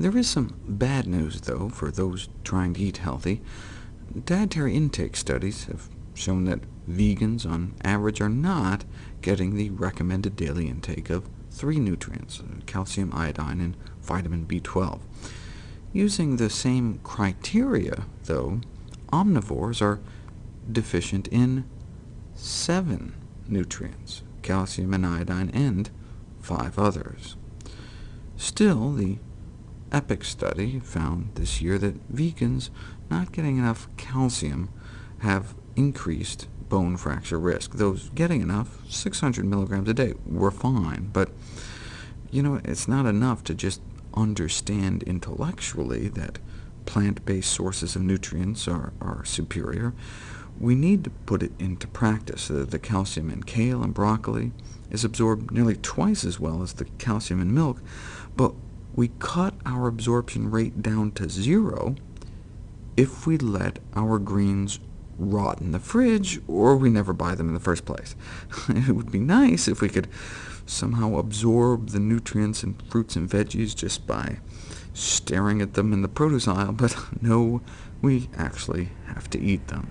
There is some bad news, though, for those trying to eat healthy. Dietary intake studies have shown that vegans, on average, are not getting the recommended daily intake of three nutrients— uh, calcium, iodine, and vitamin B12. Using the same criteria, though, omnivores are deficient in seven nutrients— calcium and iodine, and five others. Still, the EPIC study found this year that vegans not getting enough calcium have increased bone fracture risk. Those getting enough, 600 milligrams a day, were fine, but you know, it's not enough to just understand intellectually that plant-based sources of nutrients are, are superior. We need to put it into practice. The, the calcium in kale and broccoli is absorbed nearly twice as well as the calcium in milk, but we cut our absorption rate down to zero if we let our greens rot in the fridge, or we never buy them in the first place. it would be nice if we could somehow absorb the nutrients in fruits and veggies just by staring at them in the produce aisle, but no, we actually have to eat them.